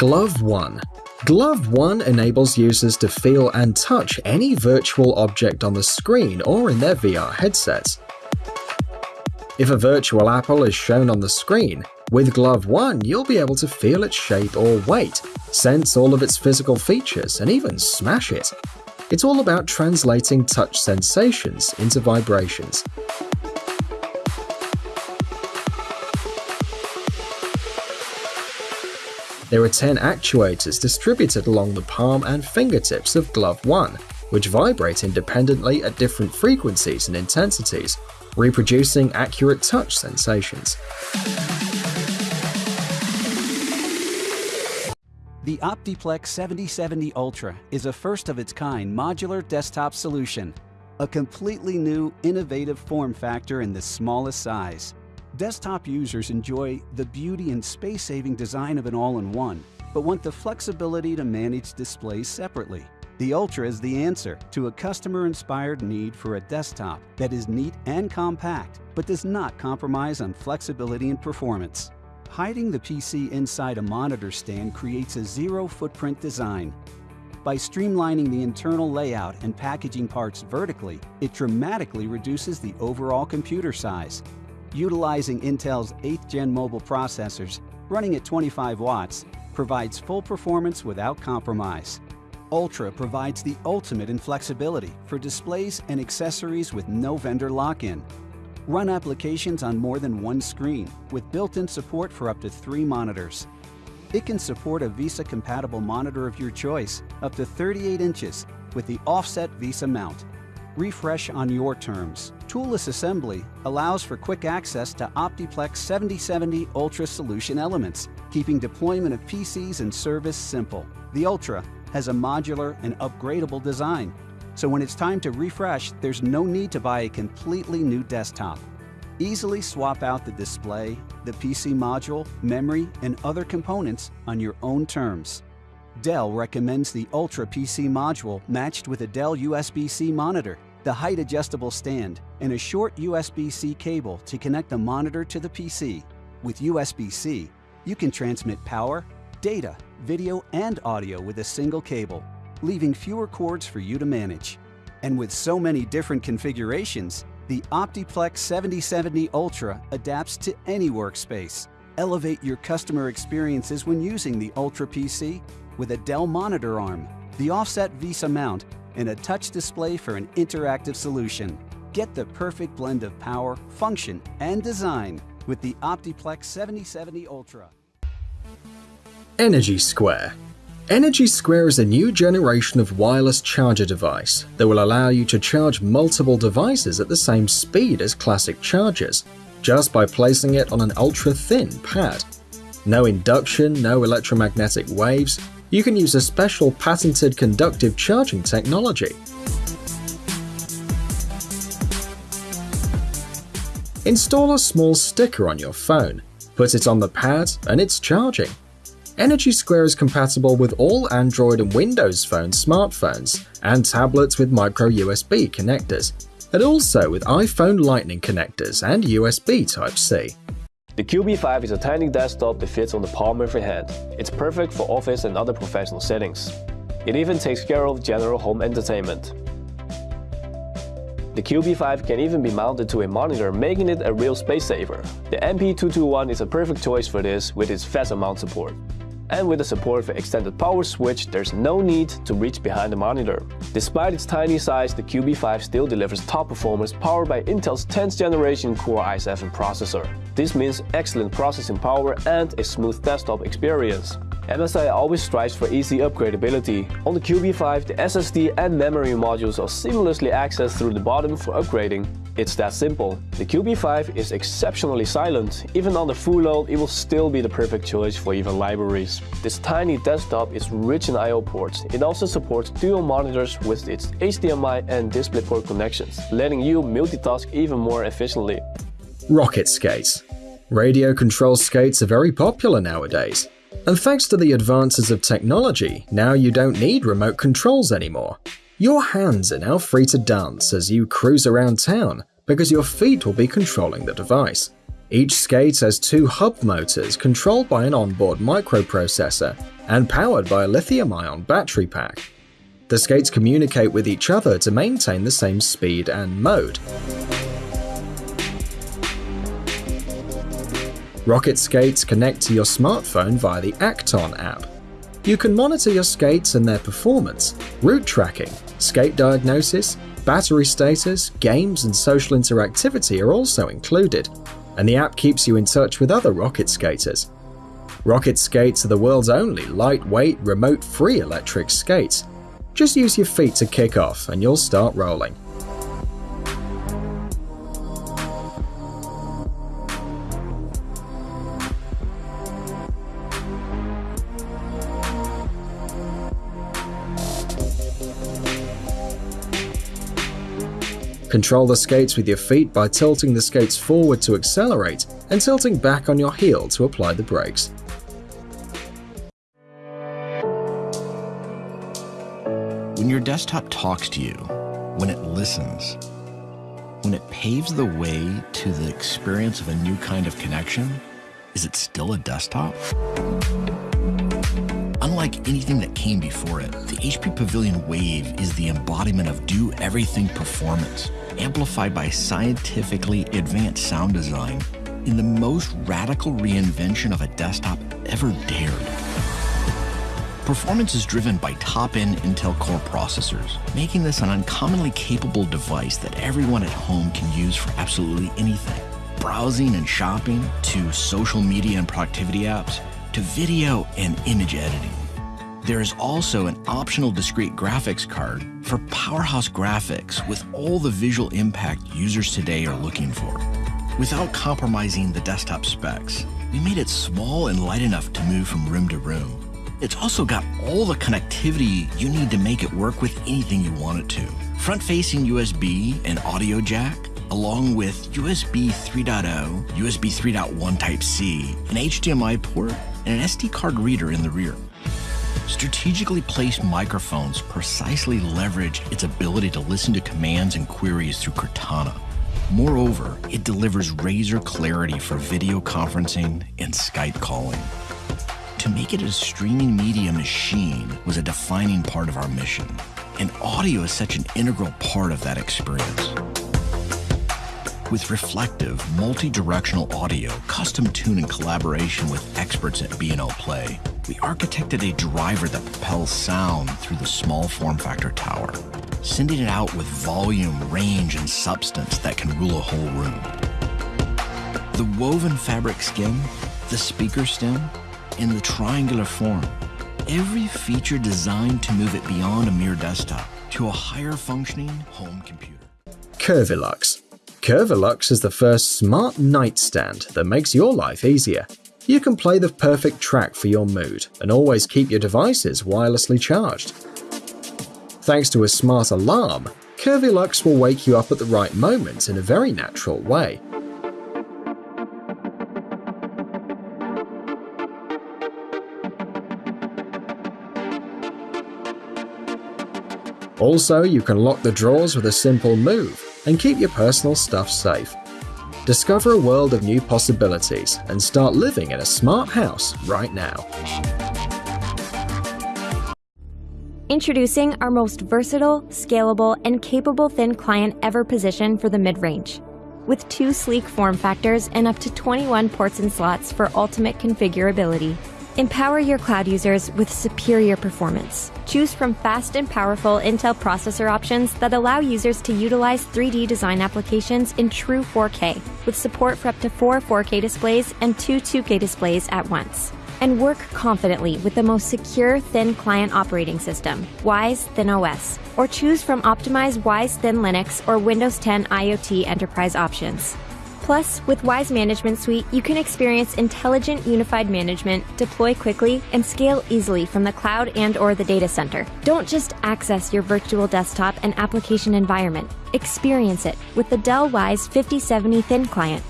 Glove 1 Glove 1 enables users to feel and touch any virtual object on the screen or in their VR headsets. If a virtual apple is shown on the screen, with Glove 1 you'll be able to feel its shape or weight, sense all of its physical features, and even smash it. It's all about translating touch sensations into vibrations. There are 10 actuators distributed along the palm and fingertips of Glove 1, which vibrate independently at different frequencies and intensities, reproducing accurate touch sensations. The OptiPlex 7070 Ultra is a first-of-its-kind modular desktop solution, a completely new, innovative form factor in the smallest size. Desktop users enjoy the beauty and space-saving design of an all-in-one, but want the flexibility to manage displays separately. The Ultra is the answer to a customer-inspired need for a desktop that is neat and compact, but does not compromise on flexibility and performance. Hiding the PC inside a monitor stand creates a zero-footprint design. By streamlining the internal layout and packaging parts vertically, it dramatically reduces the overall computer size, utilizing Intel's 8th gen mobile processors running at 25 watts provides full performance without compromise. Ultra provides the ultimate in flexibility for displays and accessories with no vendor lock-in. Run applications on more than one screen with built-in support for up to three monitors. It can support a VESA-compatible monitor of your choice up to 38 inches with the offset VESA mount refresh on your terms. Toolless assembly allows for quick access to OptiPlex 7070 Ultra solution elements, keeping deployment of PCs and service simple. The Ultra has a modular and upgradable design, so when it's time to refresh, there's no need to buy a completely new desktop. Easily swap out the display, the PC module, memory, and other components on your own terms. Dell recommends the Ultra PC module matched with a Dell USB-C monitor, the height adjustable stand, and a short USB-C cable to connect the monitor to the PC. With USB-C, you can transmit power, data, video, and audio with a single cable, leaving fewer cords for you to manage. And with so many different configurations, the OptiPlex 7070 Ultra adapts to any workspace. Elevate your customer experiences when using the Ultra PC with a Dell monitor arm, the offset VESA mount, and a touch display for an interactive solution. Get the perfect blend of power, function, and design with the OptiPlex 7070 Ultra. Energy Square Energy Square is a new generation of wireless charger device that will allow you to charge multiple devices at the same speed as classic chargers, just by placing it on an ultra-thin pad. No induction, no electromagnetic waves, you can use a special patented conductive charging technology. Install a small sticker on your phone, put it on the pad, and it's charging. Energy Square is compatible with all Android and Windows Phone smartphones and tablets with micro USB connectors, and also with iPhone Lightning connectors and USB Type-C. The Cubi 5 is a tiny desktop that fits on the palm of your hand. It's perfect for office and other professional settings. It even takes care of general home entertainment. The Cubi 5 can even be mounted to a monitor, making it a real space saver. The MP221 is a perfect choice for this with its VESA mount support. And with the support for extended power switch, there's no need to reach behind the monitor. Despite its tiny size, the Cubi 5 still delivers top performance powered by Intel's 10th generation Core i7 processor. This means excellent processing power and a smooth desktop experience. MSI always strives for easy upgradability. On the Cubi 5, the SSD and memory modules are seamlessly accessed through the bottom for upgrading. It's that simple. The Cubi 5 is exceptionally silent. Even on the full load, it will still be the perfect choice for even libraries. This tiny desktop is rich in I.O. ports. It also supports dual monitors with its HDMI and DisplayPort connections, letting you multitask even more efficiently. Rocket skates. Radio control skates are very popular nowadays. And thanks to the advances of technology, now you don't need remote controls anymore. Your hands are now free to dance as you cruise around town because your feet will be controlling the device. Each skate has two hub motors controlled by an onboard microprocessor and powered by a lithium ion battery pack. The skates communicate with each other to maintain the same speed and mode. Rocket skates connect to your smartphone via the Acton app. You can monitor your skates and their performance, route tracking, skate diagnosis, battery status, games, and social interactivity are also included, and the app keeps you in touch with other rocket skaters. Rocket skates are the world's only lightweight, remote free electric skates. Just use your feet to kick off and you'll start rolling. Control the skates with your feet by tilting the skates forward to accelerate and tilting back on your heel to apply the brakes. When your desktop talks to you, when it listens, when it paves the way to the experience of a new kind of connection, is it still a desktop? Unlike anything that came before it, the HP Pavilion Wave is the embodiment of do everything performance, amplified by scientifically advanced sound design in the most radical reinvention of a desktop ever dared. Performance is driven by top-end Intel Core processors, making this an uncommonly capable device that everyone at home can use for absolutely anything. Browsing and shopping, to social media and productivity apps, to video and image editing. There is also an optional discrete graphics card for powerhouse graphics with all the visual impact users today are looking for. Without compromising the desktop specs, we made it small and light enough to move from room to room. It's also got all the connectivity you need to make it work with anything you want it to. Front-facing USB and audio jack, along with USB 3.0, USB 3.1 Type-C, an HDMI port, and an SD card reader in the rear. Strategically placed microphones precisely leverage its ability to listen to commands and queries through Cortana. Moreover, it delivers razor clarity for video conferencing and Skype calling. To make it a streaming media machine was a defining part of our mission, and audio is such an integral part of that experience. With reflective, multi-directional audio, custom tuned in collaboration with experts at B&O Play, we architected a driver that propels sound through the small form factor tower, sending it out with volume, range, and substance that can rule a whole room. The woven fabric skin, the speaker stem, and the triangular form, every feature designed to move it beyond a mere desktop to a higher functioning home computer. Curvilux Curvilux is the first smart nightstand that makes your life easier. You can play the perfect track for your mood and always keep your devices wirelessly charged. Thanks to a smart alarm, Curvilux will wake you up at the right moment in a very natural way. Also, you can lock the drawers with a simple move and keep your personal stuff safe. Discover a world of new possibilities and start living in a smart house right now. Introducing our most versatile, scalable, and capable thin client ever positioned for the mid-range. With two sleek form factors and up to 21 ports and slots for ultimate configurability, Empower your cloud users with superior performance. Choose from fast and powerful Intel processor options that allow users to utilize 3D design applications in true 4K, with support for up to four 4K displays and two 2K displays at once. And work confidently with the most secure thin client operating system, Wyse Thin OS, or choose from optimized Wyse Thin Linux or Windows 10 IoT enterprise options. Plus, with Wyse Management Suite, you can experience intelligent unified management, deploy quickly, and scale easily from the cloud and or the data center. Don't just access your virtual desktop and application environment. Experience it with the Dell Wyse 5070 Thin Client.